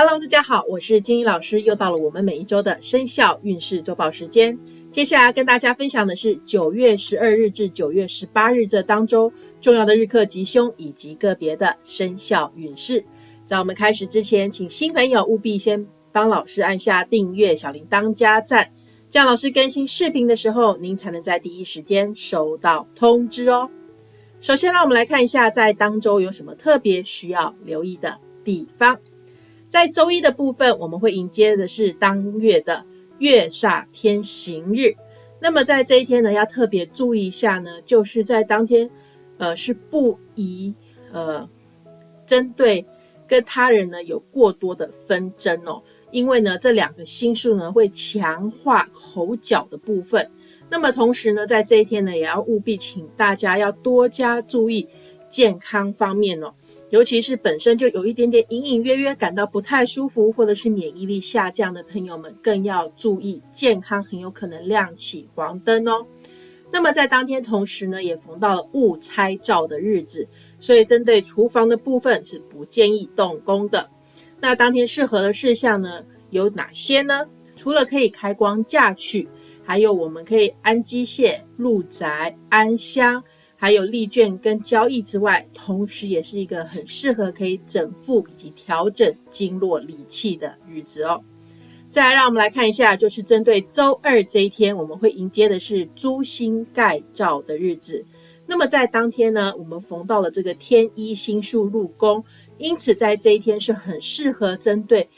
Hello，大家好，我是金英老师，又到了我们每一周的生肖运势周报时间。接下来跟大家分享的是九月十二日至九月十八日这当周重要的日课吉凶以及个别的生肖运势。在我们开始之前，请新朋友务必先帮老师按下订阅、小铃铛加赞，这样老师更新视频的时候，您才能在第一时间收到通知哦。首先，让我们来看一下在当周有什么特别需要留意的地方。在周一的部分，我们会迎接的是当月的月煞天行日。那么在这一天呢，要特别注意一下呢，就是在当天，呃，是不宜呃针对跟他人呢有过多的纷争哦，因为呢这两个星数呢会强化口角的部分。那么同时呢，在这一天呢，也要务必请大家要多加注意健康方面哦。尤其是本身就有一点点隐隐约约感到不太舒服，或者是免疫力下降的朋友们，更要注意健康，很有可能亮起黄灯哦。那么在当天同时呢，也逢到了勿拆照的日子，所以针对厨房的部分是不建议动工的。那当天适合的事项呢有哪些呢？除了可以开光嫁娶，还有我们可以安机械、入宅、安香。还有利券跟交易之外，同时也是一个很适合可以整腹以及调整经络理气的日子哦。再来，让我们来看一下，就是针对周二这一天，我们会迎接的是诸星盖照的日子。那么在当天呢，我们逢到了这个天一星宿入宫，因此在这一天是很适合针对，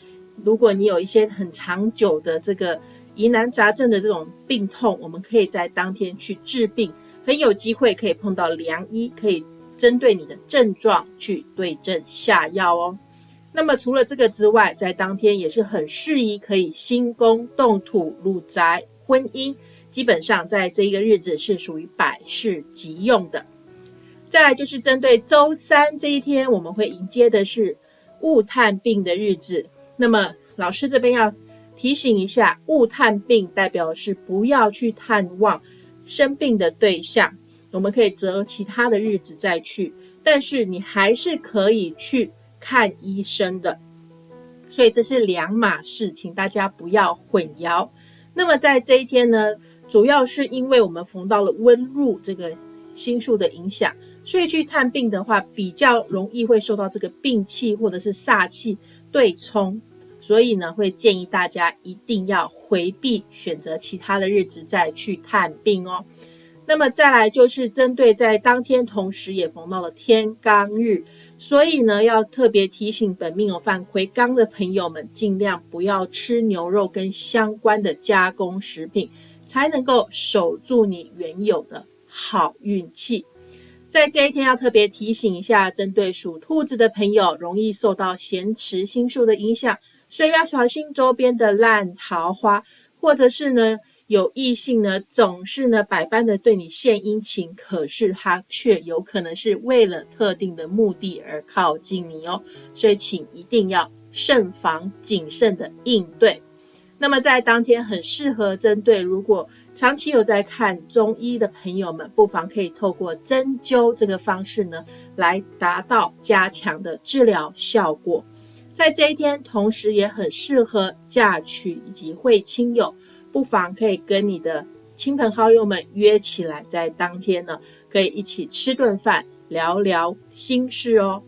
如果你有一些很长久的这个疑难杂症的这种病痛，我们可以在当天去治病。很有机会可以碰到良医，可以针对你的症状去对症下药哦。那么除了这个之外，在当天也是很适宜可以新宫动土入宅婚姻，基本上在这一个日子是属于百事急用的。再来就是针对周三这一天，我们会迎接的是勿探病的日子。那么老师这边要提醒一下，勿探病代表是不要去探望。生病的对象，我们可以择其他的日子再去，但是你还是可以去看医生的，所以这是两码事，请大家不要混淆。那么在这一天呢，主要是因为我们逢到了温入这个星数的影响，所以去探病的话，比较容易会受到这个病气或者是煞气对冲。所以呢，会建议大家一定要回避，选择其他的日子再去探病哦。那么再来就是针对在当天同时也逢到了天罡日，所以呢，要特别提醒本命有犯魁罡的朋友们，尽量不要吃牛肉跟相关的加工食品，才能够守住你原有的好运气。在这一天要特别提醒一下，针对属兔子的朋友，容易受到咸池星数的影响。所以要小心周边的烂桃花，或者是呢有异性呢总是呢百般的对你献殷勤，可是他却有可能是为了特定的目的而靠近你哦。所以请一定要慎防谨慎的应对。那么在当天很适合针对如果长期有在看中医的朋友们，不妨可以透过针灸这个方式呢来达到加强的治疗效果。在这一天，同时也很适合嫁娶以及会亲友，不妨可以跟你的亲朋好友们约起来，在当天呢，可以一起吃顿饭，聊聊心事哦。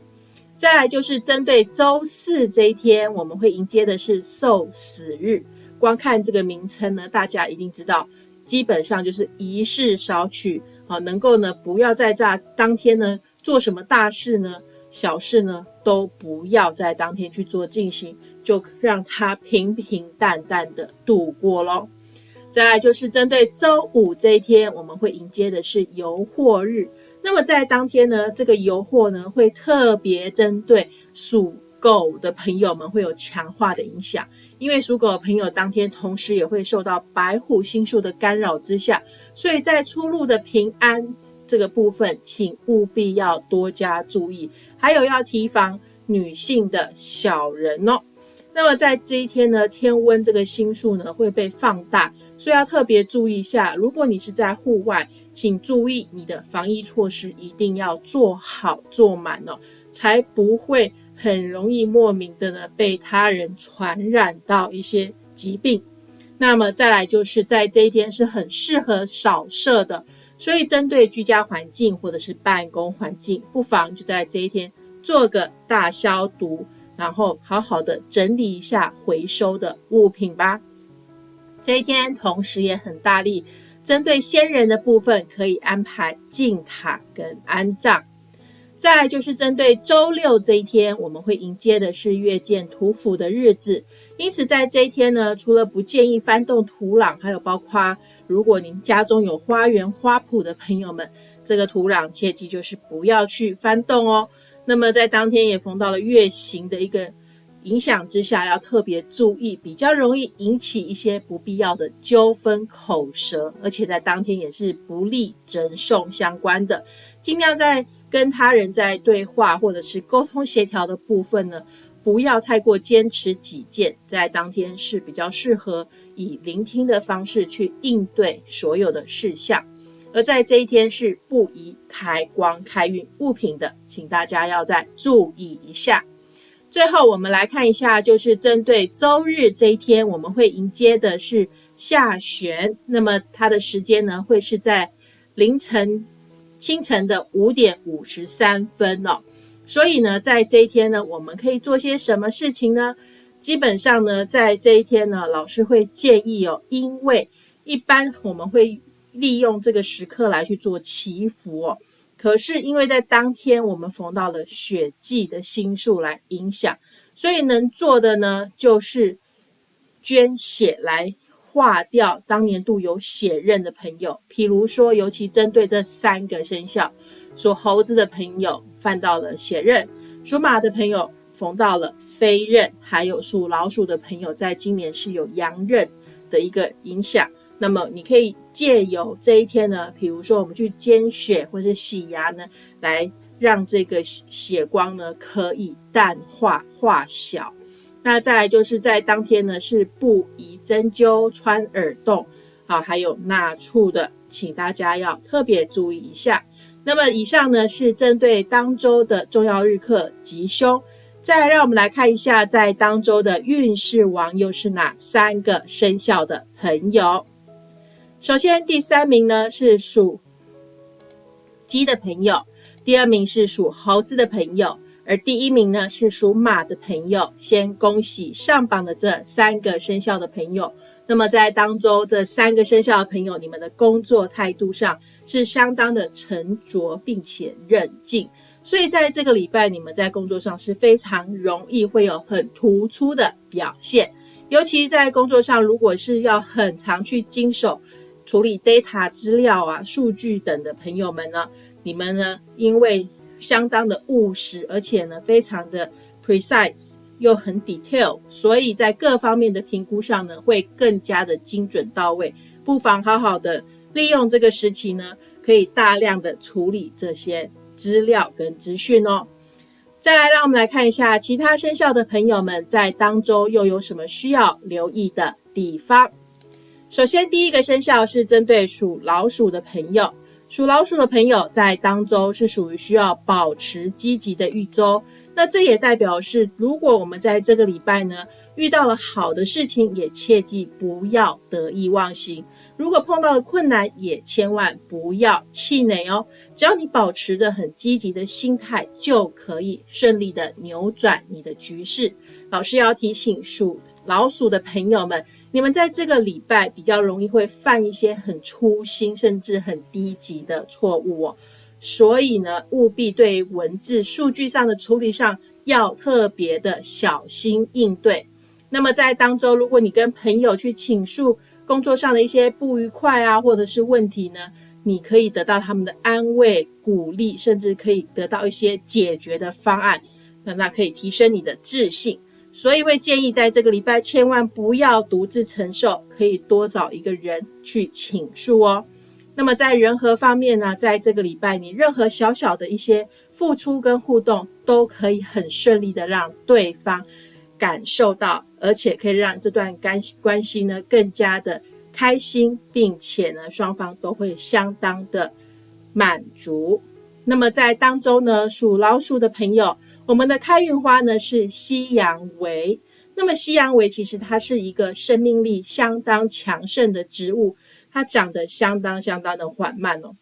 再来就是针对周四这一天，我们会迎接的是受死日。光看这个名称呢，大家一定知道，基本上就是一事少取啊，能够呢不要在这当天呢做什么大事呢。小事呢，都不要在当天去做进行，就让它平平淡淡的度过喽。再来就是针对周五这一天，我们会迎接的是游货日。那么在当天呢，这个游货呢，会特别针对属狗的朋友们会有强化的影响，因为属狗的朋友当天同时也会受到白虎星宿的干扰之下，所以在出入的平安。这个部分，请务必要多加注意，还有要提防女性的小人哦。那么在这一天呢，天温这个星数呢会被放大，所以要特别注意一下。如果你是在户外，请注意你的防疫措施一定要做好做满哦，才不会很容易莫名的呢被他人传染到一些疾病。那么再来就是在这一天是很适合扫射的，所以针对居家环境或者是办公环境，不妨就在这一天做个大消毒，然后好好的整理一下回收的物品吧。这一天同时也很大力，针对先人的部分可以安排进塔跟安葬。再来就是针对周六这一天，我们会迎接的是月见土府的日子，因此在这一天呢，除了不建议翻动土壤，还有包括如果您家中有花园花圃的朋友们，这个土壤切记就是不要去翻动哦。那么在当天也逢到了月行的一个。影响之下要特别注意，比较容易引起一些不必要的纠纷、口舌，而且在当天也是不利赠送相关的。尽量在跟他人在对话或者是沟通协调的部分呢，不要太过坚持己见，在当天是比较适合以聆听的方式去应对所有的事项。而在这一天是不宜开光开运物品的，请大家要再注意一下。最后，我们来看一下，就是针对周日这一天，我们会迎接的是下旋。那么它的时间呢，会是在凌晨清晨的五点五十三分哦。所以呢，在这一天呢，我们可以做些什么事情呢？基本上呢，在这一天呢，老师会建议哦，因为一般我们会利用这个时刻来去做祈福哦。可是因为在当天我们逢到了血祭的星数来影响，所以能做的呢就是捐血来化掉当年度有血刃的朋友。譬如说，尤其针对这三个生肖，属猴子的朋友犯到了血刃，属马的朋友逢到了飞刃，还有属老鼠的朋友在今年是有阳刃的一个影响。那么你可以借由这一天呢，比如说我们去捐血或者洗牙呢，来让这个血光呢可以淡化化小。那再来就是在当天呢是不宜针灸、穿耳洞啊，还有纳畜的，请大家要特别注意一下。那么以上呢是针对当周的重要日课吉凶。再来让我们来看一下，在当周的运势王又是哪三个生肖的朋友。首先，第三名呢是属鸡的朋友，第二名是属猴子的朋友，而第一名呢是属马的朋友。先恭喜上榜的这三个生肖的朋友。那么在当中，这三个生肖的朋友，你们的工作态度上是相当的沉着并且冷静，所以在这个礼拜，你们在工作上是非常容易会有很突出的表现。尤其在工作上，如果是要很常去经手。处理 data 资料啊、数据等的朋友们呢，你们呢，因为相当的务实，而且呢，非常的 precise 又很 detail，所以在各方面的评估上呢，会更加的精准到位。不妨好好的利用这个时期呢，可以大量的处理这些资料跟资讯哦。再来，让我们来看一下其他生肖的朋友们在当周又有什么需要留意的地方。首先，第一个生肖是针对属老鼠的朋友。属老鼠的朋友在当周是属于需要保持积极的一周。那这也代表是，如果我们在这个礼拜呢遇到了好的事情，也切记不要得意忘形。如果碰到了困难，也千万不要气馁哦。只要你保持着很积极的心态，就可以顺利的扭转你的局势。老师要提醒属老鼠的朋友们。你们在这个礼拜比较容易会犯一些很粗心甚至很低级的错误哦，所以呢，务必对文字数据上的处理上要特别的小心应对。那么在当周，如果你跟朋友去倾诉工作上的一些不愉快啊，或者是问题呢，你可以得到他们的安慰、鼓励，甚至可以得到一些解决的方案，那那可以提升你的自信。所以会建议在这个礼拜千万不要独自承受，可以多找一个人去倾诉哦。那么在人和方面呢，在这个礼拜你任何小小的一些付出跟互动，都可以很顺利的让对方感受到，而且可以让这段关关系呢更加的开心，并且呢双方都会相当的满足。那么在当中呢，属老鼠的朋友。我们的开运花呢是西洋薇。那么西洋薇其实它是一个生命力相当强盛的植物，它长得相当相当的缓慢哦，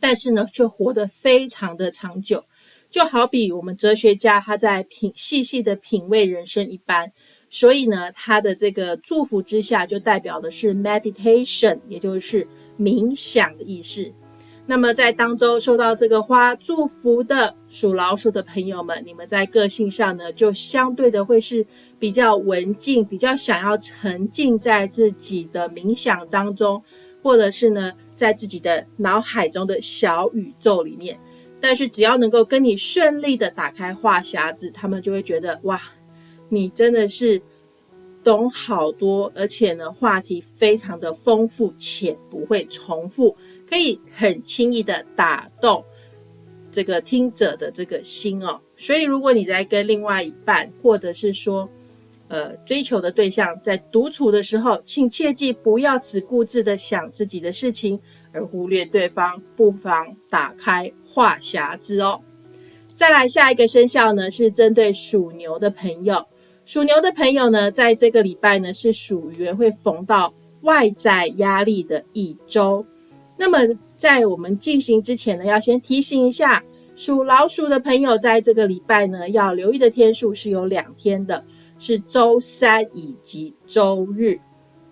但是呢却活得非常的长久，就好比我们哲学家他在品细细的品味人生一般。所以呢，他的这个祝福之下就代表的是 meditation，也就是冥想的意思。那么在当中受到这个花祝福的属老鼠的朋友们，你们在个性上呢，就相对的会是比较文静，比较想要沉浸在自己的冥想当中，或者是呢，在自己的脑海中的小宇宙里面。但是只要能够跟你顺利的打开话匣子，他们就会觉得哇，你真的是懂好多，而且呢，话题非常的丰富且不会重复。可以很轻易的打动这个听者的这个心哦，所以如果你在跟另外一半，或者是说，呃，追求的对象在独处的时候，请切记不要只顾自的想自己的事情，而忽略对方，不妨打开话匣子哦。再来下一个生肖呢，是针对属牛的朋友，属牛的朋友呢，在这个礼拜呢，是属于会逢到外在压力的一周。那么，在我们进行之前呢，要先提醒一下属老鼠的朋友，在这个礼拜呢，要留意的天数是有两天的，是周三以及周日。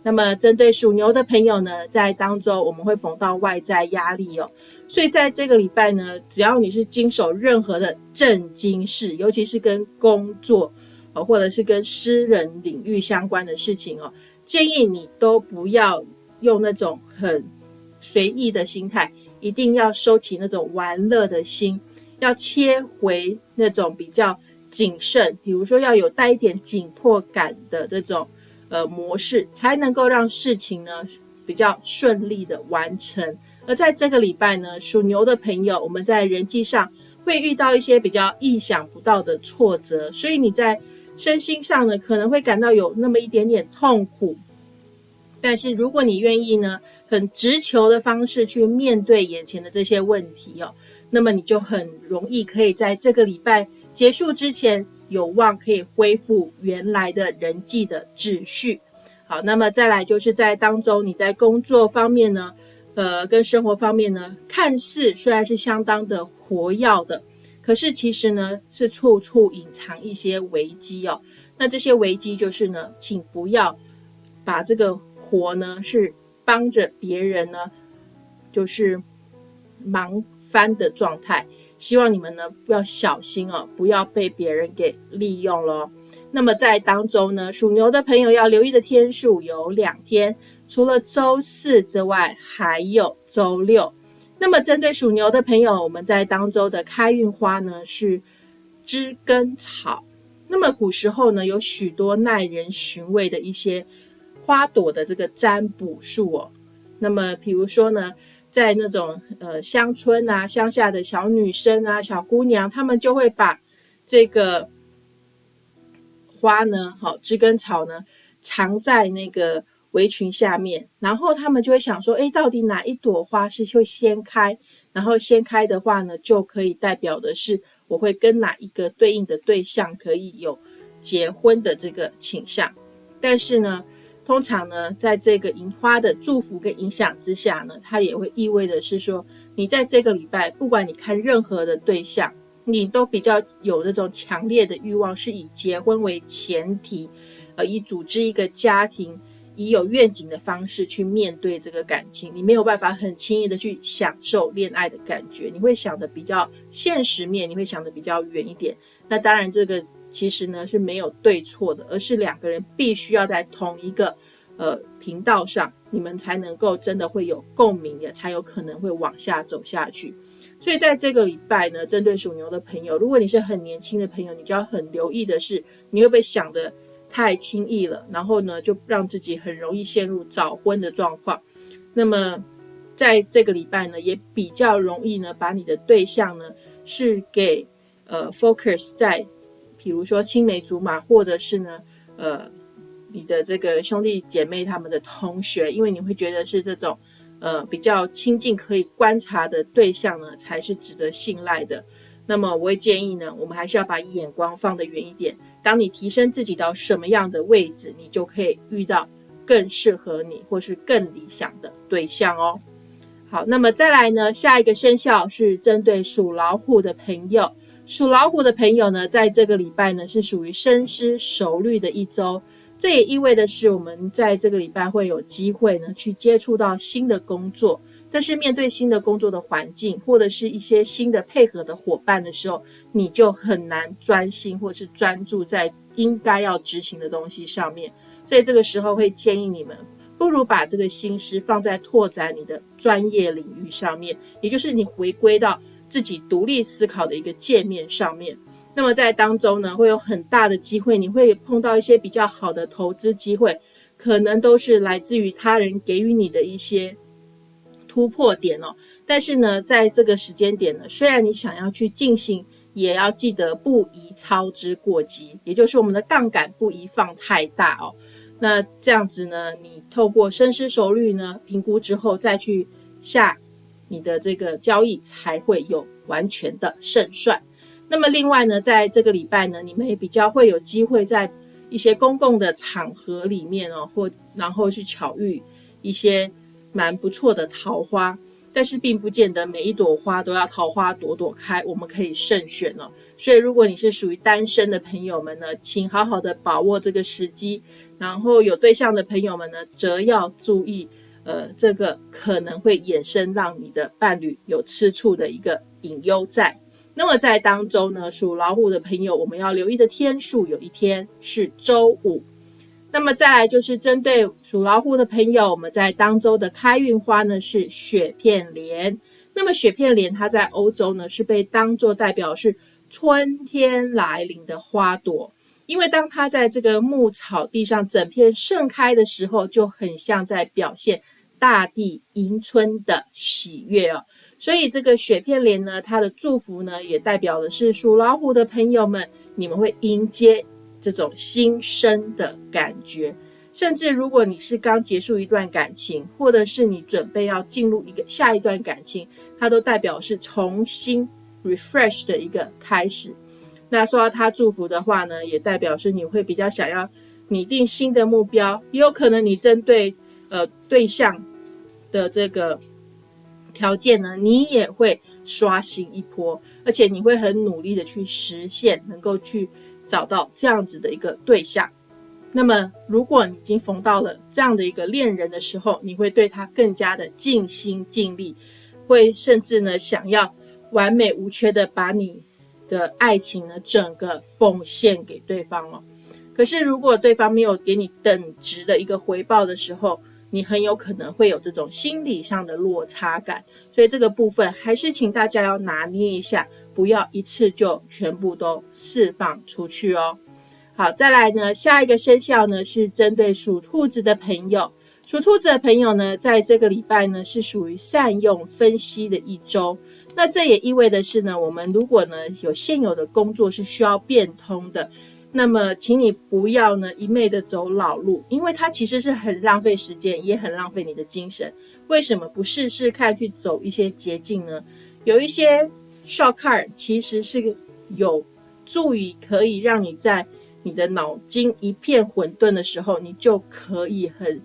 那么，针对属牛的朋友呢，在当周我们会逢到外在压力哦，所以在这个礼拜呢，只要你是经手任何的正经事，尤其是跟工作呃，或者是跟私人领域相关的事情哦，建议你都不要用那种很。随意的心态，一定要收起那种玩乐的心，要切回那种比较谨慎，比如说要有带一点紧迫感的这种呃模式，才能够让事情呢比较顺利的完成。而在这个礼拜呢，属牛的朋友，我们在人际上会遇到一些比较意想不到的挫折，所以你在身心上呢可能会感到有那么一点点痛苦。但是如果你愿意呢，很直球的方式去面对眼前的这些问题哦，那么你就很容易可以在这个礼拜结束之前，有望可以恢复原来的人际的秩序。好，那么再来就是在当中你在工作方面呢，呃，跟生活方面呢，看似虽然是相当的活跃的，可是其实呢是处处隐藏一些危机哦。那这些危机就是呢，请不要把这个。活呢是帮着别人呢，就是忙翻的状态。希望你们呢不要小心哦，不要被别人给利用了。那么在当中呢，属牛的朋友要留意的天数有两天，除了周四之外，还有周六。那么针对属牛的朋友，我们在当周的开运花呢是知根草。那么古时候呢，有许多耐人寻味的一些。花朵的这个占卜术哦，那么比如说呢，在那种呃乡村啊、乡下的小女生啊、小姑娘，她们就会把这个花呢，好知根草呢，藏在那个围裙下面，然后他们就会想说，哎，到底哪一朵花是会先开？然后先开的话呢，就可以代表的是我会跟哪一个对应的对象可以有结婚的这个倾向，但是呢。通常呢，在这个银花的祝福跟影响之下呢，它也会意味的是说，你在这个礼拜，不管你看任何的对象，你都比较有那种强烈的欲望，是以结婚为前提，呃，以组织一个家庭，以有愿景的方式去面对这个感情，你没有办法很轻易的去享受恋爱的感觉，你会想的比较现实面，你会想的比较远一点。那当然这个。其实呢是没有对错的，而是两个人必须要在同一个呃频道上，你们才能够真的会有共鸣的，才有可能会往下走下去。所以在这个礼拜呢，针对属牛的朋友，如果你是很年轻的朋友，你就要很留意的是，你会不会想的太轻易了，然后呢就让自己很容易陷入早婚的状况。那么在这个礼拜呢，也比较容易呢，把你的对象呢是给呃 focus 在。比如说青梅竹马，或者是呢，呃，你的这个兄弟姐妹他们的同学，因为你会觉得是这种，呃，比较亲近可以观察的对象呢，才是值得信赖的。那么我会建议呢，我们还是要把眼光放得远一点。当你提升自己到什么样的位置，你就可以遇到更适合你或是更理想的对象哦。好，那么再来呢，下一个生肖是针对属老虎的朋友。属老虎的朋友呢，在这个礼拜呢是属于深思熟虑的一周，这也意味的是我们在这个礼拜会有机会呢去接触到新的工作。但是面对新的工作的环境，或者是一些新的配合的伙伴的时候，你就很难专心或是专注在应该要执行的东西上面。所以这个时候会建议你们，不如把这个心思放在拓展你的专业领域上面，也就是你回归到自己独立思考的一个界面上面。那么在当中呢，会有很大的机会，你会碰到一些比较好的投资机会，可能都是来自于他人给予你的一些。突破点哦，但是呢，在这个时间点呢，虽然你想要去进行，也要记得不宜操之过急，也就是我们的杠杆不宜放太大哦。那这样子呢，你透过深思熟虑呢，评估之后再去下你的这个交易，才会有完全的胜算。那么另外呢，在这个礼拜呢，你们也比较会有机会在一些公共的场合里面哦，或然后去巧遇一些。蛮不错的桃花，但是并不见得每一朵花都要桃花朵朵开，我们可以慎选哦。所以，如果你是属于单身的朋友们呢，请好好的把握这个时机；然后有对象的朋友们呢，则要注意，呃，这个可能会衍生让你的伴侣有吃醋的一个隐忧在。那么在当中呢，属老虎的朋友，我们要留意的天数，有一天是周五。那么再来就是针对属老虎的朋友，我们在当周的开运花呢是雪片莲。那么雪片莲它在欧洲呢是被当作代表是春天来临的花朵，因为当它在这个牧草地上整片盛开的时候，就很像在表现大地迎春的喜悦哦。所以这个雪片莲呢，它的祝福呢也代表的是属老虎的朋友们，你们会迎接。这种新生的感觉，甚至如果你是刚结束一段感情，或者是你准备要进入一个下一段感情，它都代表是重新 refresh 的一个开始。那说到他祝福的话呢，也代表是你会比较想要拟定新的目标，也有可能你针对呃对象的这个条件呢，你也会刷新一波，而且你会很努力的去实现，能够去。找到这样子的一个对象，那么如果你已经逢到了这样的一个恋人的时候，你会对他更加的尽心尽力，会甚至呢想要完美无缺的把你的爱情呢整个奉献给对方了。可是如果对方没有给你等值的一个回报的时候，你很有可能会有这种心理上的落差感，所以这个部分还是请大家要拿捏一下，不要一次就全部都释放出去哦。好，再来呢，下一个生肖呢是针对属兔子的朋友，属兔子的朋友呢，在这个礼拜呢是属于善用分析的一周，那这也意味的是呢，我们如果呢有现有的工作是需要变通的。那么，请你不要呢一昧的走老路，因为它其实是很浪费时间，也很浪费你的精神。为什么不试试看去走一些捷径呢？有一些 shortcut 其实是有助于可以让你在你的脑筋一片混沌的时候，你就可以很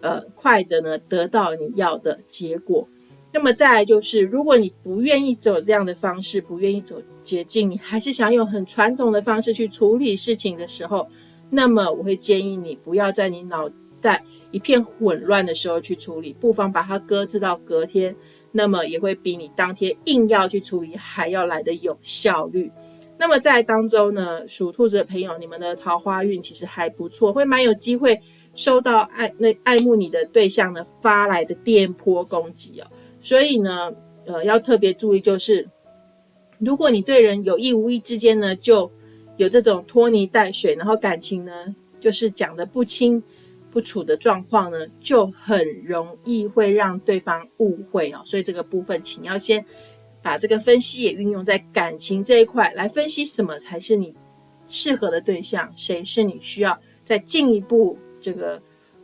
呃快的呢得到你要的结果。那么再来就是，如果你不愿意走这样的方式，不愿意走捷径，你还是想用很传统的方式去处理事情的时候，那么我会建议你不要在你脑袋一片混乱的时候去处理，不妨把它搁置到隔天，那么也会比你当天硬要去处理还要来的有效率。那么在当中呢，属兔子的朋友，你们的桃花运其实还不错，会蛮有机会收到爱那爱慕你的对象呢发来的电波攻击哦。所以呢，呃，要特别注意，就是如果你对人有意无意之间呢，就有这种拖泥带水，然后感情呢，就是讲的不清不楚的状况呢，就很容易会让对方误会哦。所以这个部分，请要先把这个分析也运用在感情这一块来分析，什么才是你适合的对象，谁是你需要再进一步这个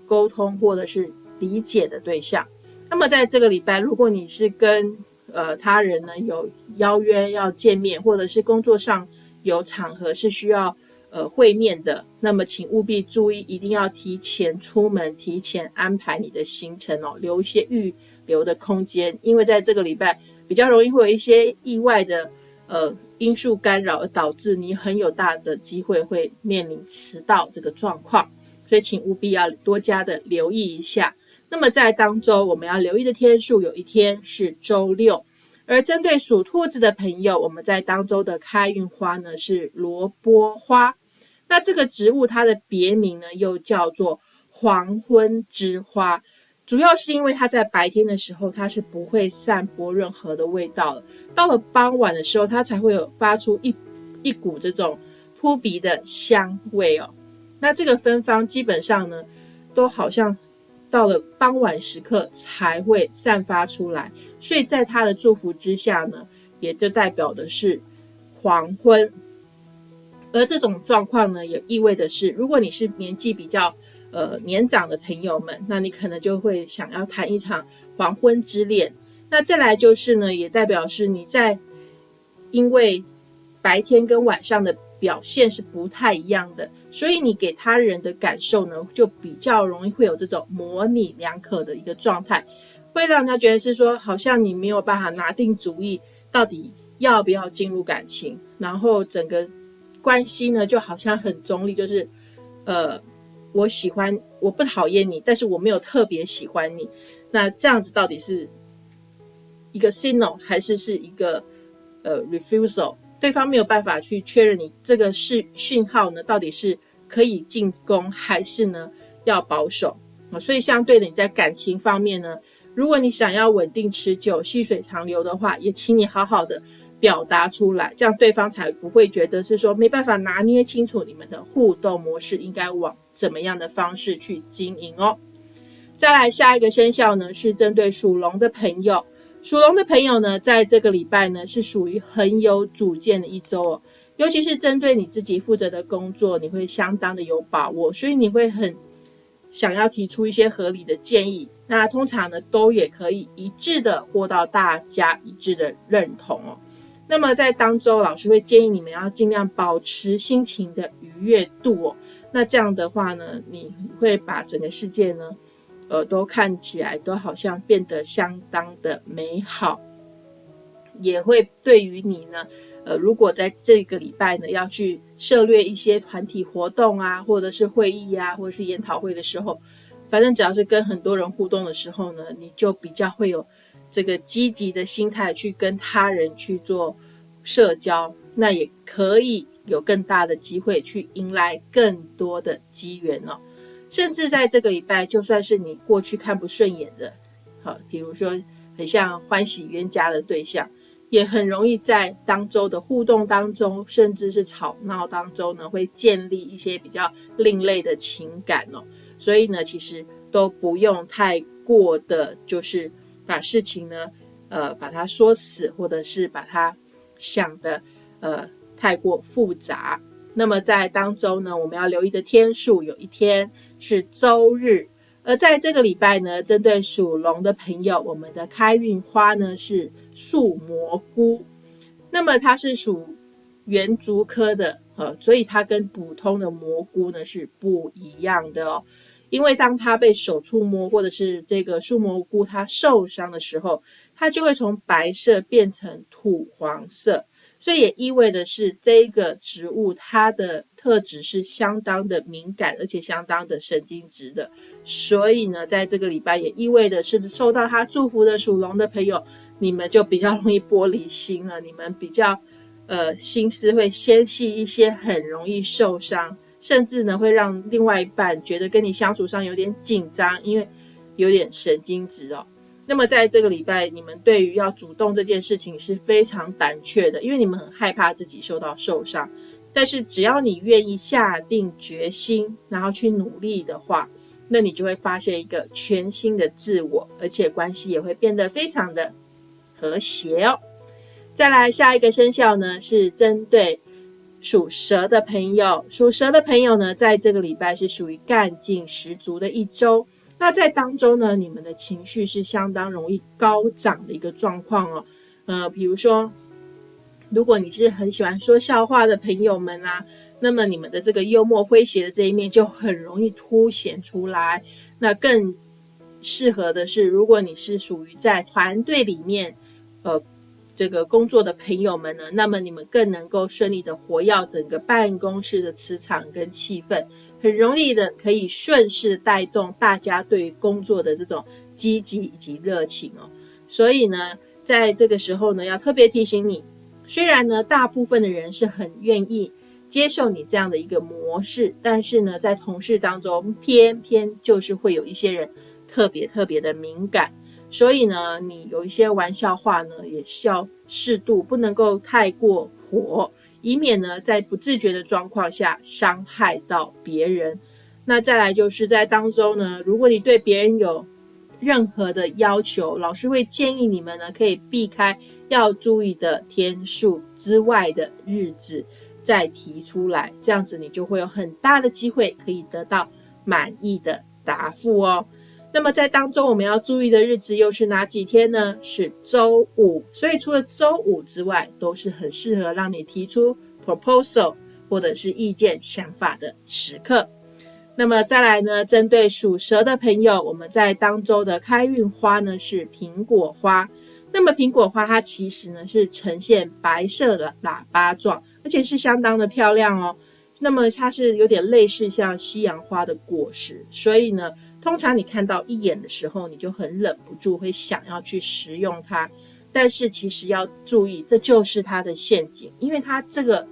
沟通或者是理解的对象。那么在这个礼拜，如果你是跟呃他人呢有邀约要见面，或者是工作上有场合是需要呃会面的，那么请务必注意，一定要提前出门，提前安排你的行程哦，留一些预留的空间，因为在这个礼拜比较容易会有一些意外的呃因素干扰，而导致你很有大的机会会面临迟到这个状况，所以请务必要多加的留意一下。那么在当周我们要留意的天数，有一天是周六。而针对属兔子的朋友，我们在当周的开运花呢是萝卜花。那这个植物它的别名呢又叫做黄昏之花，主要是因为它在白天的时候它是不会散播任何的味道的，到了傍晚的时候它才会有发出一一股这种扑鼻的香味哦。那这个芬芳基本上呢都好像。到了傍晚时刻才会散发出来，所以在他的祝福之下呢，也就代表的是黄昏。而这种状况呢，也意味的是，如果你是年纪比较呃年长的朋友们，那你可能就会想要谈一场黄昏之恋。那再来就是呢，也代表是你在因为白天跟晚上的。表现是不太一样的，所以你给他人的感受呢，就比较容易会有这种模棱两可的一个状态，会让他觉得是说，好像你没有办法拿定主意，到底要不要进入感情，然后整个关系呢，就好像很中立，就是，呃，我喜欢，我不讨厌你，但是我没有特别喜欢你，那这样子到底是一个 signal 还是是一个呃 refusal？对方没有办法去确认你这个是讯号呢，到底是可以进攻还是呢要保守啊？所以相对的，你在感情方面呢，如果你想要稳定持久、细水长流的话，也请你好好的表达出来，这样对方才不会觉得是说没办法拿捏清楚你们的互动模式应该往怎么样的方式去经营哦。再来下一个生肖呢，是针对属龙的朋友。属龙的朋友呢，在这个礼拜呢，是属于很有主见的一周哦。尤其是针对你自己负责的工作，你会相当的有把握，所以你会很想要提出一些合理的建议。那通常呢，都也可以一致的获到大家一致的认同哦。那么在当周，老师会建议你们要尽量保持心情的愉悦度哦。那这样的话呢，你会把整个世界呢。呃，都看起来都好像变得相当的美好，也会对于你呢，呃，如果在这个礼拜呢要去涉略一些团体活动啊，或者是会议啊，或者是研讨会的时候，反正只要是跟很多人互动的时候呢，你就比较会有这个积极的心态去跟他人去做社交，那也可以有更大的机会去迎来更多的机缘哦。甚至在这个礼拜，就算是你过去看不顺眼的，好，比如说很像欢喜冤家的对象，也很容易在当周的互动当中，甚至是吵闹当中呢，会建立一些比较另类的情感哦。所以呢，其实都不用太过的，就是把事情呢，呃，把它说死，或者是把它想的呃太过复杂。那么在当周呢，我们要留意的天数有一天是周日，而在这个礼拜呢，针对属龙的朋友，我们的开运花呢是树蘑菇。那么它是属圆竹科的，呃，所以它跟普通的蘑菇呢是不一样的哦。因为当它被手触摸，或者是这个树蘑菇它受伤的时候，它就会从白色变成土黄色。所以也意味的是，这个植物它的特质是相当的敏感，而且相当的神经质的。所以呢，在这个礼拜也意味的是，受到它祝福的属龙的朋友，你们就比较容易玻璃心了。你们比较呃心思会纤细一些，很容易受伤，甚至呢会让另外一半觉得跟你相处上有点紧张，因为有点神经质哦。那么在这个礼拜，你们对于要主动这件事情是非常胆怯的，因为你们很害怕自己受到受伤。但是只要你愿意下定决心，然后去努力的话，那你就会发现一个全新的自我，而且关系也会变得非常的和谐哦。再来下一个生肖呢，是针对属蛇的朋友。属蛇的朋友呢，在这个礼拜是属于干劲十足的一周。那在当中呢，你们的情绪是相当容易高涨的一个状况哦。呃，比如说，如果你是很喜欢说笑话的朋友们啊，那么你们的这个幽默诙谐的这一面就很容易凸显出来。那更适合的是，如果你是属于在团队里面，呃，这个工作的朋友们呢，那么你们更能够顺利的活跃整个办公室的磁场跟气氛，很容易的可以顺势带动大家对工作的这种积极以及热情哦。所以呢。在这个时候呢，要特别提醒你，虽然呢，大部分的人是很愿意接受你这样的一个模式，但是呢，在同事当中，偏偏就是会有一些人特别特别的敏感，所以呢，你有一些玩笑话呢，也是要适度，不能够太过火，以免呢，在不自觉的状况下伤害到别人。那再来就是在当中呢，如果你对别人有任何的要求，老师会建议你们呢，可以避开要注意的天数之外的日子再提出来，这样子你就会有很大的机会可以得到满意的答复哦。那么在当中我们要注意的日子又是哪几天呢？是周五，所以除了周五之外，都是很适合让你提出 proposal 或者是意见想法的时刻。那么再来呢？针对属蛇的朋友，我们在当周的开运花呢是苹果花。那么苹果花它其实呢是呈现白色的喇叭状，而且是相当的漂亮哦。那么它是有点类似像西洋花的果实，所以呢，通常你看到一眼的时候，你就很忍不住会想要去食用它。但是其实要注意，这就是它的陷阱，因为它这个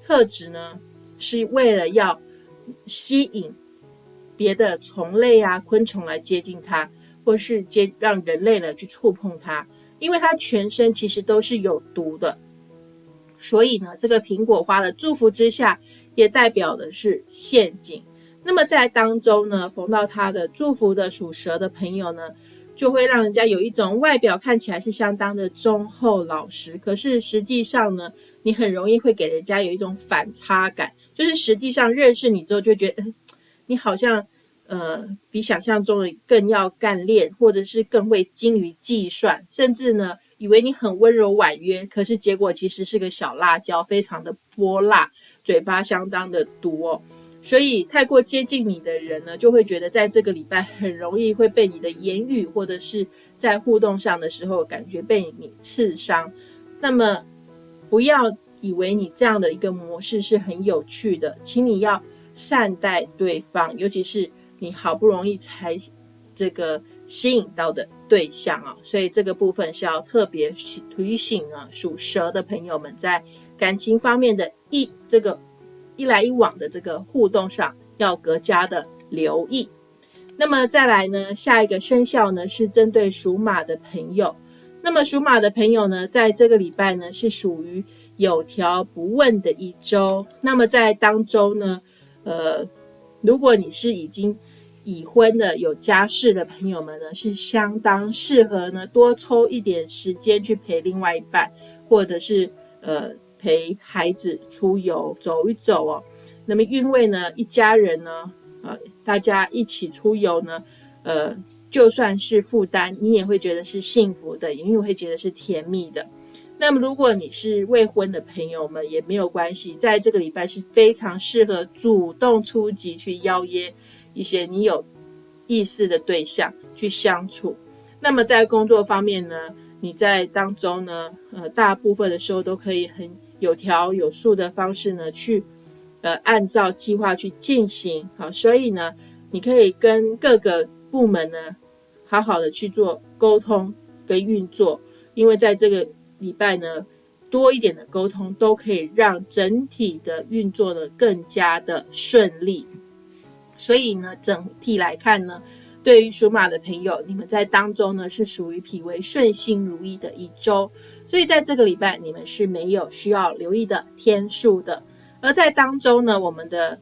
特质呢是为了要。吸引别的虫类啊、昆虫来接近它，或是接让人类呢去触碰它，因为它全身其实都是有毒的。所以呢，这个苹果花的祝福之下，也代表的是陷阱。那么在当中呢，逢到他的祝福的属蛇的朋友呢。就会让人家有一种外表看起来是相当的忠厚老实，可是实际上呢，你很容易会给人家有一种反差感，就是实际上认识你之后就觉得，你好像呃比想象中的更要干练，或者是更会精于计算，甚至呢以为你很温柔婉约，可是结果其实是个小辣椒，非常的泼辣，嘴巴相当的毒哦。所以，太过接近你的人呢，就会觉得在这个礼拜很容易会被你的言语，或者是在互动上的时候，感觉被你刺伤。那么，不要以为你这样的一个模式是很有趣的，请你要善待对方，尤其是你好不容易才这个吸引到的对象啊。所以，这个部分是要特别提醒啊，属蛇的朋友们在感情方面的一这个。一来一往的这个互动上要更加的留意。那么再来呢，下一个生肖呢是针对属马的朋友。那么属马的朋友呢，在这个礼拜呢是属于有条不紊的一周。那么在当中呢，呃，如果你是已经已婚的有家室的朋友们呢，是相当适合呢多抽一点时间去陪另外一半，或者是呃。陪孩子出游走一走哦，那么因为呢，一家人呢，呃，大家一起出游呢，呃，就算是负担，你也会觉得是幸福的，因为会觉得是甜蜜的。那么如果你是未婚的朋友们也没有关系，在这个礼拜是非常适合主动出击去邀约一些你有意思的对象去相处。那么在工作方面呢，你在当中呢，呃，大部分的时候都可以很。有条有数的方式呢，去呃按照计划去进行好，所以呢，你可以跟各个部门呢好好的去做沟通跟运作，因为在这个礼拜呢，多一点的沟通都可以让整体的运作呢更加的顺利，所以呢，整体来看呢。对于属马的朋友，你们在当中呢是属于脾为顺心如意的一周，所以在这个礼拜你们是没有需要留意的天数的。而在当中呢，我们的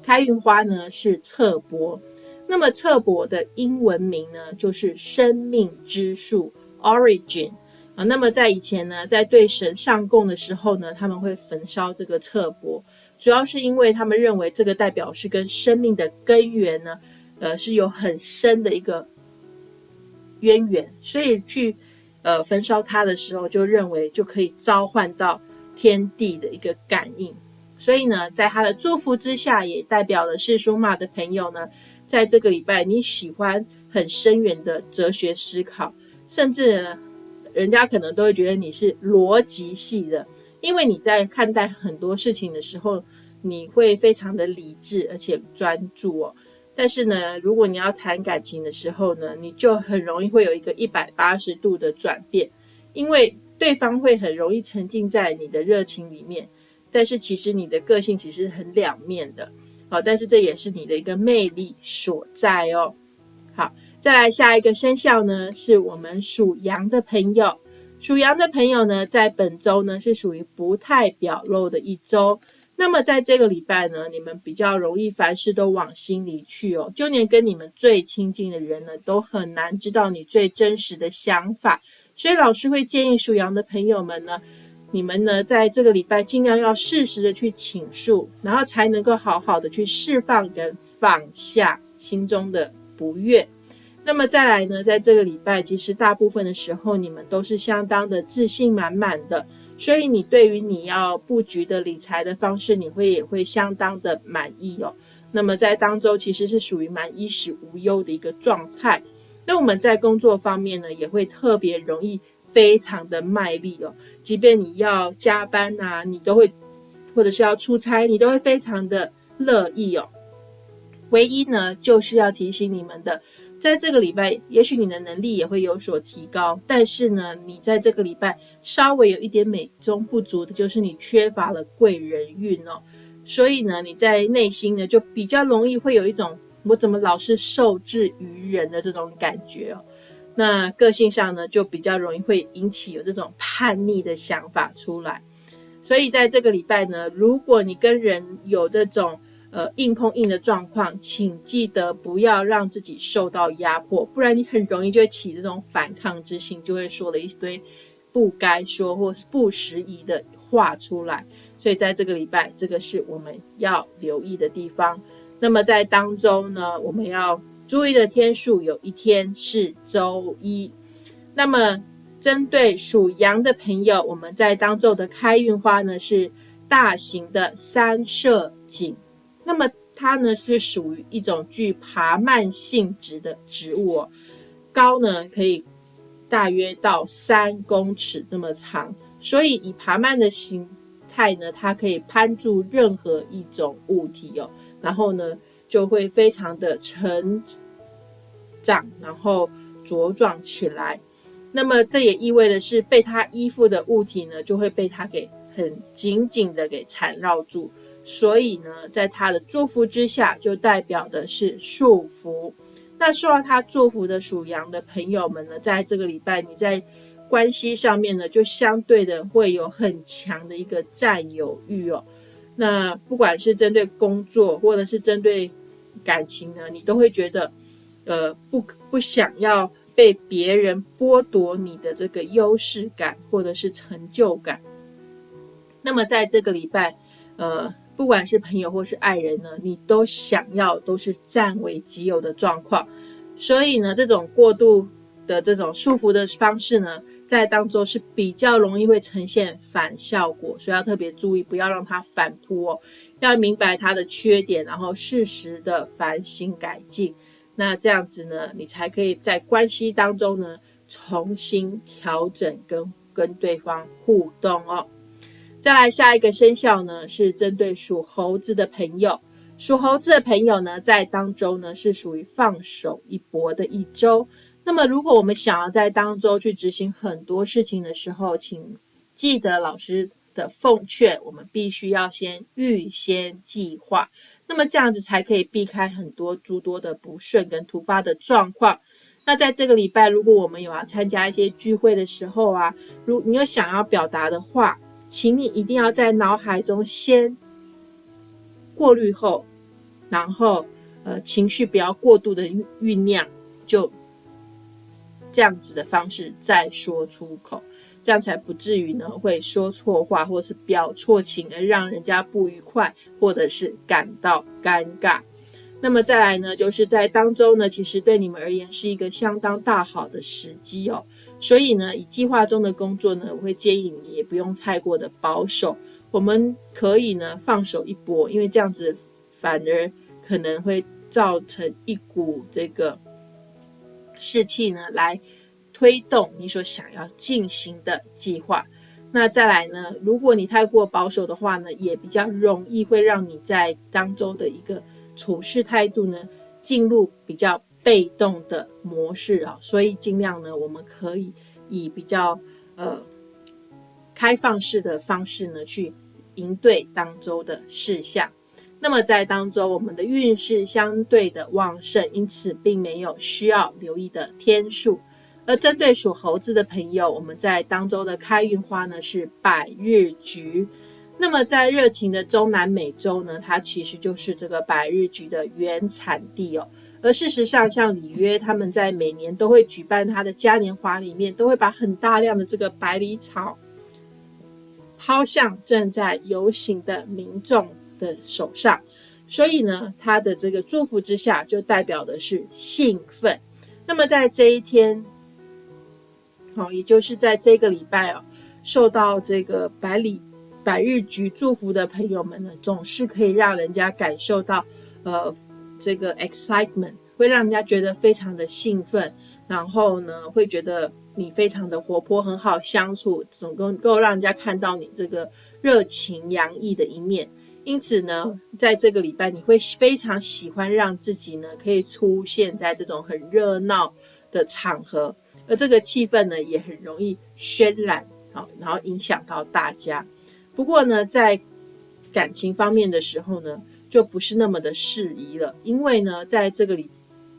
开运花呢是侧柏，那么侧柏的英文名呢就是生命之树 （Origin） 啊。那么在以前呢，在对神上供的时候呢，他们会焚烧这个侧柏，主要是因为他们认为这个代表是跟生命的根源呢。呃，是有很深的一个渊源，所以去呃焚烧它的时候，就认为就可以召唤到天地的一个感应。所以呢，在他的祝福之下，也代表了是属马的朋友呢，在这个礼拜你喜欢很深远的哲学思考，甚至人家可能都会觉得你是逻辑系的，因为你在看待很多事情的时候，你会非常的理智而且专注哦。但是呢，如果你要谈感情的时候呢，你就很容易会有一个一百八十度的转变，因为对方会很容易沉浸在你的热情里面。但是其实你的个性其实很两面的，好，但是这也是你的一个魅力所在哦。好，再来下一个生肖呢，是我们属羊的朋友。属羊的朋友呢，在本周呢是属于不太表露的一周。那么在这个礼拜呢，你们比较容易凡事都往心里去哦，就连跟你们最亲近的人呢，都很难知道你最真实的想法。所以老师会建议属羊的朋友们呢。你们呢，在这个礼拜尽量要适时的去倾诉，然后才能够好好的去释放跟放下心中的不悦。那么再来呢，在这个礼拜，其实大部分的时候你们都是相当的自信满满的，所以你对于你要布局的理财的方式，你会也会相当的满意哦。那么在当周其实是属于蛮衣食无忧的一个状态。那我们在工作方面呢，也会特别容易。非常的卖力哦，即便你要加班呐，你都会，或者是要出差，你都会非常的乐意哦。唯一呢，就是要提醒你们的，在这个礼拜，也许你的能力也会有所提高，但是呢，你在这个礼拜稍微有一点美中不足的，就是你缺乏了贵人运哦。所以呢，你在内心呢，就比较容易会有一种我怎么老是受制于人的这种感觉哦。那个性上呢，就比较容易会引起有这种叛逆的想法出来，所以在这个礼拜呢，如果你跟人有这种呃硬碰硬的状况，请记得不要让自己受到压迫，不然你很容易就会起这种反抗之心，就会说了一堆不该说或是不适宜的话出来。所以在这个礼拜，这个是我们要留意的地方。那么在当中呢，我们要。注意的天数有一天是周一，那么针对属羊的朋友，我们在当周的开运花呢是大型的三色堇，那么它呢是属于一种具爬蔓性质的植物哦，高呢可以大约到三公尺这么长，所以以爬蔓的形态呢，它可以攀住任何一种物体哦，然后呢。就会非常的成长，然后茁壮起来。那么这也意味的是，被它依附的物体呢，就会被它给很紧紧的给缠绕住。所以呢，在他的祝福之下，就代表的是束缚。那受到他祝福的属羊的朋友们呢，在这个礼拜，你在关系上面呢，就相对的会有很强的一个占有欲哦。那不管是针对工作，或者是针对感情呢，你都会觉得，呃，不不想要被别人剥夺你的这个优势感或者是成就感。那么在这个礼拜，呃，不管是朋友或是爱人呢，你都想要都是占为己有的状况。所以呢，这种过度的这种束缚的方式呢。在当中是比较容易会呈现反效果，所以要特别注意，不要让它反扑哦。要明白它的缺点，然后适时的反省改进。那这样子呢，你才可以在关系当中呢重新调整跟跟对方互动哦。再来下一个生肖呢，是针对属猴子的朋友。属猴子的朋友呢，在当周呢是属于放手一搏的一周。那么，如果我们想要在当周去执行很多事情的时候，请记得老师的奉劝，我们必须要先预先计划，那么这样子才可以避开很多诸多的不顺跟突发的状况。那在这个礼拜，如果我们有要参加一些聚会的时候啊，如你有想要表达的话，请你一定要在脑海中先过滤后，然后呃情绪不要过度的酝酿，就。这样子的方式再说出口，这样才不至于呢会说错话，或是表错情而让人家不愉快，或者是感到尴尬。那么再来呢，就是在当中呢，其实对你们而言是一个相当大好的时机哦。所以呢，以计划中的工作呢，我会建议你也不用太过的保守，我们可以呢放手一搏，因为这样子反而可能会造成一股这个士气呢，来推动你所想要进行的计划。那再来呢？如果你太过保守的话呢，也比较容易会让你在当中的一个处事态度呢，进入比较被动的模式啊。所以尽量呢，我们可以以比较呃开放式的方式呢，去应对当周的事项。那么在当周，我们的运势相对的旺盛，因此并没有需要留意的天数。而针对属猴子的朋友，我们在当周的开运花呢是百日菊。那么在热情的中南美洲呢，它其实就是这个百日菊的原产地哦。而事实上，像里约他们在每年都会举办他的嘉年华里面，都会把很大量的这个百里草抛向正在游行的民众的手上。所以呢，他的这个祝福之下，就代表的是兴奋。那么在这一天。好，也就是在这个礼拜哦，受到这个百里百日菊祝福的朋友们呢，总是可以让人家感受到，呃，这个 excitement 会让人家觉得非常的兴奋，然后呢，会觉得你非常的活泼，很好相处，总能够让人家看到你这个热情洋溢的一面。因此呢，在这个礼拜，你会非常喜欢让自己呢，可以出现在这种很热闹的场合。而这个气氛呢，也很容易渲染，好，然后影响到大家。不过呢，在感情方面的时候呢，就不是那么的适宜了，因为呢，在这个里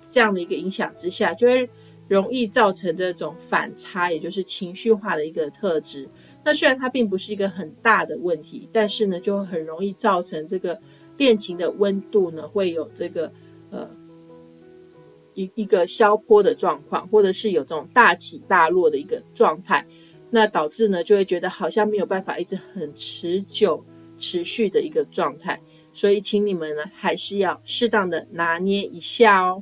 这样的一个影响之下，就会容易造成这种反差，也就是情绪化的一个特质。那虽然它并不是一个很大的问题，但是呢，就很容易造成这个恋情的温度呢，会有这个呃。一一个消坡的状况，或者是有这种大起大落的一个状态，那导致呢就会觉得好像没有办法一直很持久、持续的一个状态，所以请你们呢还是要适当的拿捏一下哦。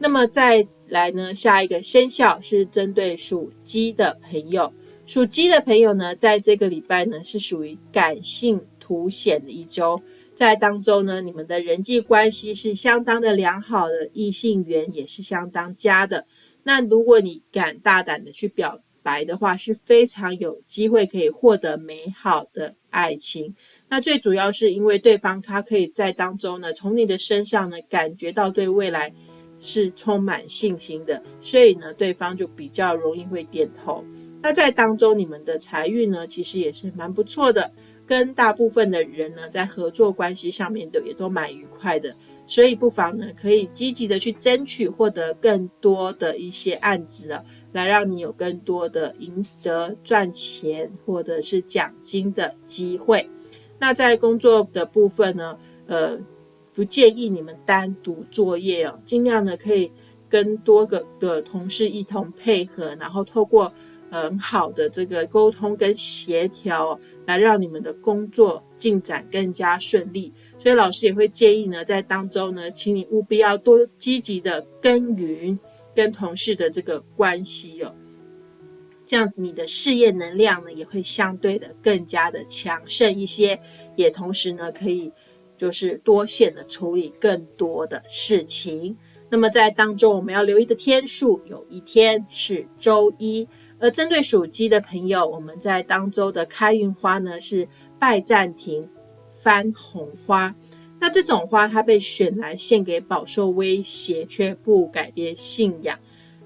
那么再来呢，下一个生肖是针对属鸡的朋友，属鸡的朋友呢，在这个礼拜呢是属于感性凸显的一周。在当中呢，你们的人际关系是相当的良好的，异性缘也是相当佳的。那如果你敢大胆的去表白的话，是非常有机会可以获得美好的爱情。那最主要是因为对方他可以在当中呢，从你的身上呢感觉到对未来是充满信心的，所以呢，对方就比较容易会点头。那在当中，你们的财运呢，其实也是蛮不错的。跟大部分的人呢，在合作关系上面的也都蛮愉快的，所以不妨呢，可以积极的去争取获得更多的一些案子啊，来让你有更多的赢得赚钱或者是奖金的机会。那在工作的部分呢，呃，不建议你们单独作业哦，尽量呢可以跟多个的同事一同配合，然后透过。很好的这个沟通跟协调，来让你们的工作进展更加顺利。所以老师也会建议呢，在当中呢，请你务必要多积极的耕耘跟同事的这个关系哦，这样子你的事业能量呢也会相对的更加的强盛一些，也同时呢可以就是多线的处理更多的事情。那么在当中我们要留意的天数，有一天是周一。而针对属鸡的朋友，我们在当周的开运花呢是拜占庭番红花。那这种花它被选来献给饱受威胁却不改变信仰，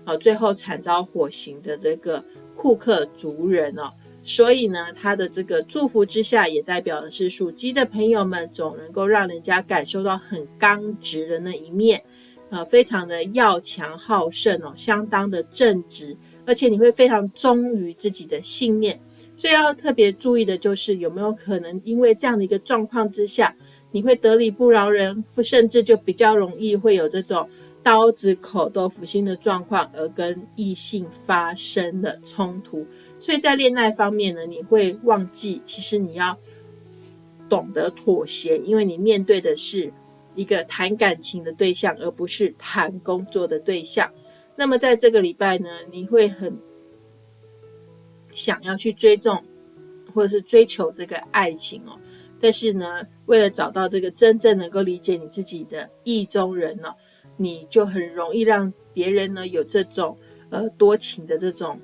啊，最后惨遭火刑的这个库克族人哦。所以呢，他的这个祝福之下，也代表的是属鸡的朋友们总能够让人家感受到很刚直的那一面，呃，非常的要强好胜哦，相当的正直。而且你会非常忠于自己的信念，所以要特别注意的就是有没有可能因为这样的一个状况之下，你会得理不饶人，甚至就比较容易会有这种刀子口豆腐心的状况，而跟异性发生了冲突。所以在恋爱方面呢，你会忘记其实你要懂得妥协，因为你面对的是一个谈感情的对象，而不是谈工作的对象。那么在这个礼拜呢，你会很想要去追踪或者是追求这个爱情哦。但是呢，为了找到这个真正能够理解你自己的意中人呢，你就很容易让别人呢有这种呃多情的这种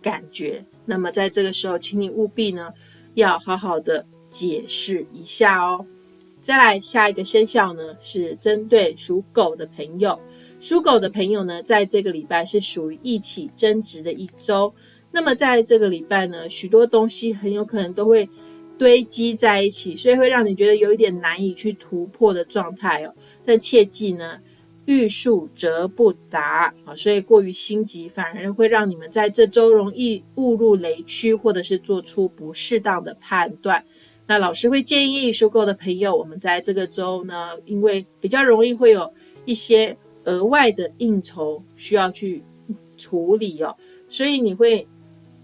感觉。那么在这个时候，请你务必呢要好好的解释一下哦。再来下一个生肖呢，是针对属狗的朋友。属狗的朋友呢，在这个礼拜是属于一起争执的一周。那么在这个礼拜呢，许多东西很有可能都会堆积在一起，所以会让你觉得有一点难以去突破的状态哦。但切记呢，欲速则不达啊，所以过于心急反而会让你们在这周容易误入雷区，或者是做出不适当的判断。那老师会建议收购的朋友，我们在这个周呢，因为比较容易会有一些额外的应酬需要去处理哦，所以你会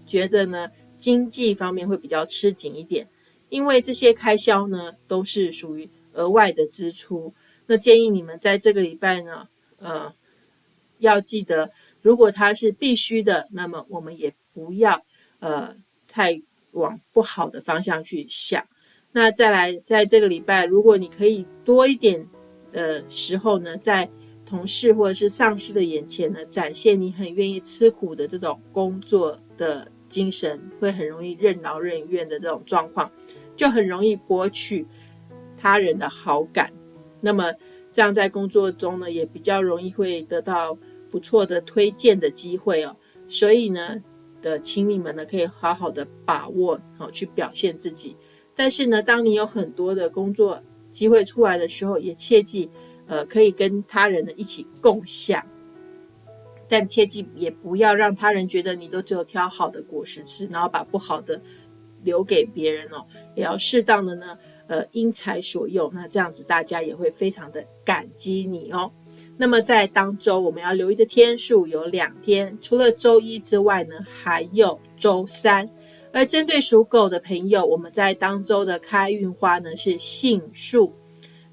觉得呢，经济方面会比较吃紧一点，因为这些开销呢都是属于额外的支出。那建议你们在这个礼拜呢，呃，要记得，如果它是必须的，那么我们也不要呃太往不好的方向去想。那再来，在这个礼拜，如果你可以多一点的时候呢，在同事或者是上司的眼前呢，展现你很愿意吃苦的这种工作的精神，会很容易任劳任怨的这种状况，就很容易博取他人的好感。那么这样在工作中呢，也比较容易会得到不错的推荐的机会哦。所以呢，的请你们呢，可以好好的把握好去表现自己。但是呢，当你有很多的工作机会出来的时候，也切记，呃，可以跟他人呢一起共享，但切记也不要让他人觉得你都只有挑好的果实吃，然后把不好的留给别人哦。也要适当的呢，呃，因材所用，那这样子大家也会非常的感激你哦。那么在当周我们要留意的天数有两天，除了周一之外呢，还有周三。而针对属狗的朋友，我们在当周的开运花呢是杏树。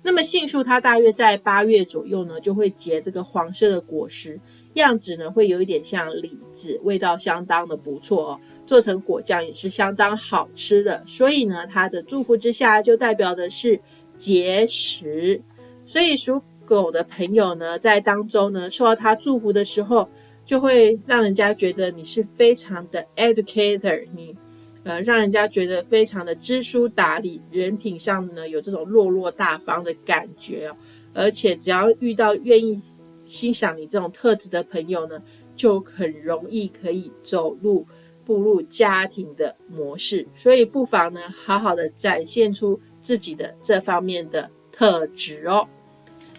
那么杏树它大约在八月左右呢就会结这个黄色的果实，样子呢会有一点像李子，味道相当的不错哦，做成果酱也是相当好吃的。所以呢，它的祝福之下就代表的是结实。所以属狗的朋友呢，在当中呢受到他祝福的时候，就会让人家觉得你是非常的 educator，你。呃，让人家觉得非常的知书达理，人品上呢有这种落落大方的感觉哦。而且只要遇到愿意欣赏你这种特质的朋友呢，就很容易可以走入步入家庭的模式。所以不妨呢，好好的展现出自己的这方面的特质哦。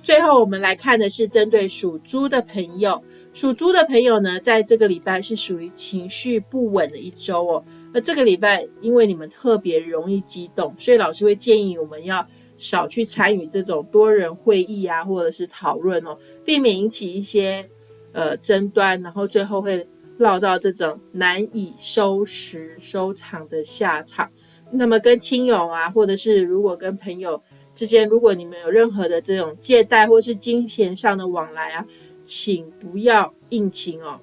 最后我们来看的是针对属猪的朋友，属猪的朋友呢，在这个礼拜是属于情绪不稳的一周哦。而这个礼拜，因为你们特别容易激动，所以老师会建议我们要少去参与这种多人会议啊，或者是讨论哦，避免引起一些呃争端，然后最后会落到这种难以收拾收场的下场。那么跟亲友啊，或者是如果跟朋友之间，如果你们有任何的这种借贷或是金钱上的往来啊，请不要硬情哦，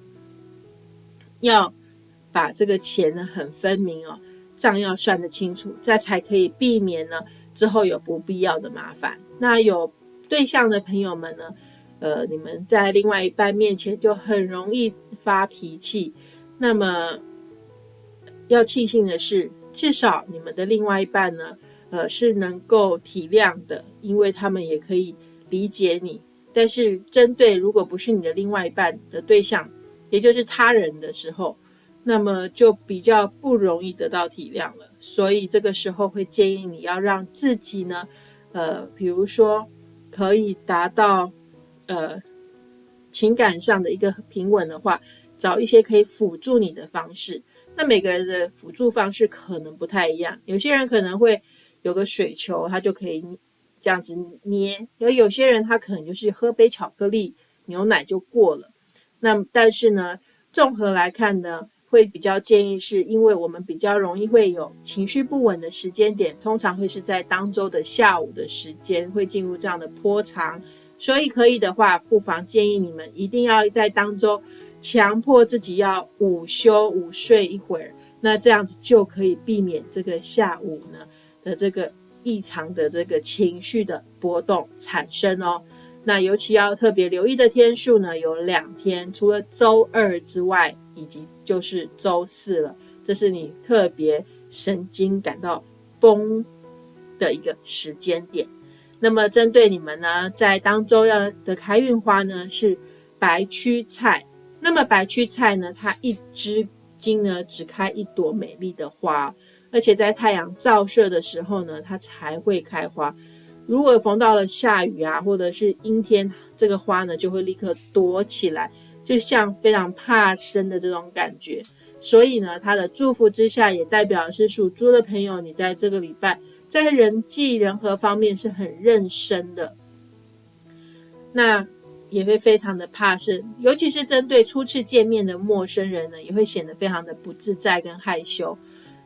要。把这个钱呢很分明哦，账要算得清楚，这才可以避免呢之后有不必要的麻烦。那有对象的朋友们呢，呃，你们在另外一半面前就很容易发脾气。那么要庆幸的是，至少你们的另外一半呢，呃，是能够体谅的，因为他们也可以理解你。但是针对如果不是你的另外一半的对象，也就是他人的时候，那么就比较不容易得到体谅了，所以这个时候会建议你要让自己呢，呃，比如说可以达到呃情感上的一个平稳的话，找一些可以辅助你的方式。那每个人的辅助方式可能不太一样，有些人可能会有个水球，他就可以这样子捏；而有些人他可能就是喝杯巧克力牛奶就过了。那但是呢，综合来看呢。会比较建议，是因为我们比较容易会有情绪不稳的时间点，通常会是在当周的下午的时间会进入这样的波长，所以可以的话，不妨建议你们一定要在当周强迫自己要午休午睡一会儿，那这样子就可以避免这个下午呢的这个异常的这个情绪的波动产生哦。那尤其要特别留意的天数呢，有两天，除了周二之外，以及就是周四了，这是你特别神经感到崩的一个时间点。那么针对你们呢，在当周要的开运花呢是白屈菜。那么白屈菜呢，它一支茎呢只开一朵美丽的花，而且在太阳照射的时候呢，它才会开花。如果逢到了下雨啊，或者是阴天，这个花呢就会立刻躲起来，就像非常怕生的这种感觉。所以呢，他的祝福之下，也代表是属猪的朋友，你在这个礼拜在人际人和方面是很认生的。那。也会非常的怕生，尤其是针对初次见面的陌生人呢，也会显得非常的不自在跟害羞。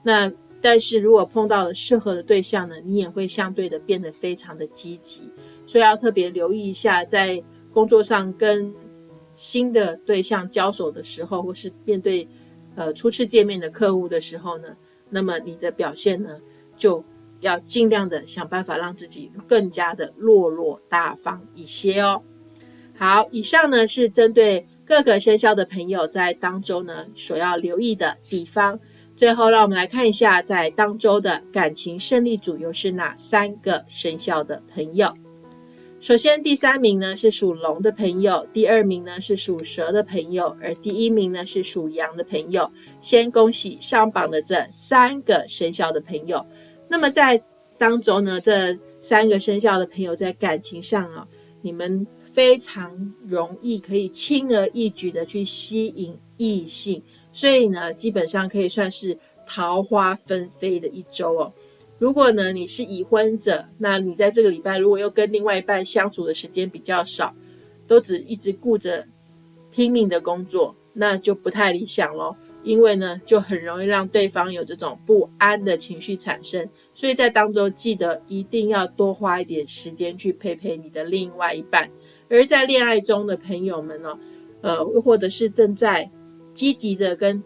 那但是如果碰到了适合的对象呢，你也会相对的变得非常的积极。所以要特别留意一下，在工作上跟新的对象交手的时候，或是面对呃初次见面的客户的时候呢，那么你的表现呢，就要尽量的想办法让自己更加的落落大方一些哦。好，以上呢是针对各个生肖的朋友在当周呢所要留意的地方。最后，让我们来看一下在当周的感情胜利组又是哪三个生肖的朋友。首先，第三名呢是属龙的朋友，第二名呢是属蛇的朋友，而第一名呢是属羊的朋友。先恭喜上榜的这三个生肖的朋友。那么在当中呢，这三个生肖的朋友在感情上啊，你们。非常容易可以轻而易举的去吸引异性，所以呢，基本上可以算是桃花纷飞的一周哦。如果呢你是已婚者，那你在这个礼拜如果又跟另外一半相处的时间比较少，都只一直顾着拼命的工作，那就不太理想咯。因为呢，就很容易让对方有这种不安的情绪产生。所以在当中记得一定要多花一点时间去陪陪你的另外一半。而在恋爱中的朋友们呢，呃，或者是正在积极的跟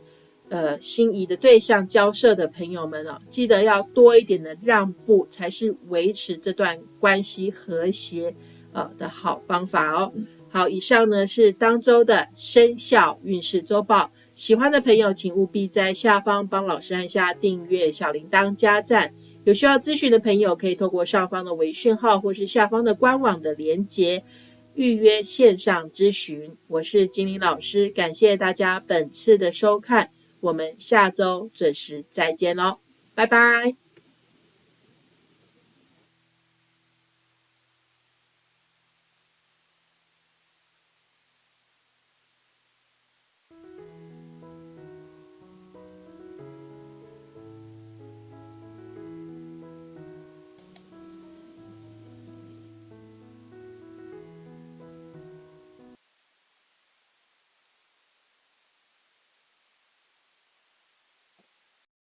呃心仪的对象交涉的朋友们哦，记得要多一点的让步，才是维持这段关系和谐呃的好方法哦。好，以上呢是当周的生肖运势周报，喜欢的朋友请务必在下方帮老师按下订阅、小铃铛、加赞。有需要咨询的朋友，可以透过上方的微讯号或是下方的官网的连接。预约线上咨询，我是金玲老师，感谢大家本次的收看，我们下周准时再见喽，拜拜。